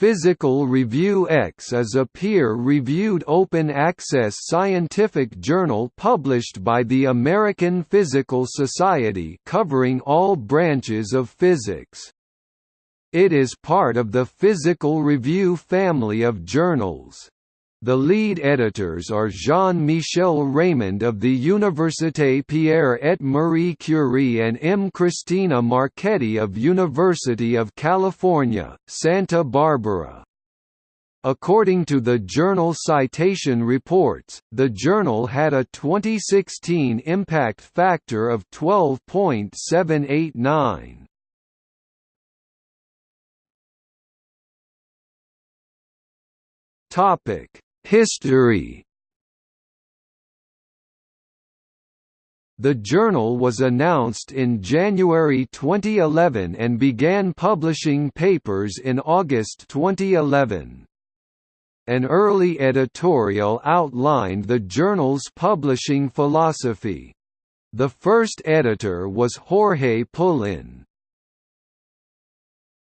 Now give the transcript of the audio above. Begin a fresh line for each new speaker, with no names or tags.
Physical Review X is a peer-reviewed open-access scientific journal published by the American Physical Society covering all branches of physics. It is part of the Physical Review family of journals. The lead editors are Jean-Michel Raimond of the Université Pierre et Marie Curie and M. Cristina Marchetti of University of California, Santa Barbara. According to the journal Citation Reports, the journal had a 2016 impact factor of 12.789. Topic History The journal was announced in January 2011 and began publishing papers in August 2011. An early editorial outlined the journal's publishing philosophy. The first editor was Jorge Pullin.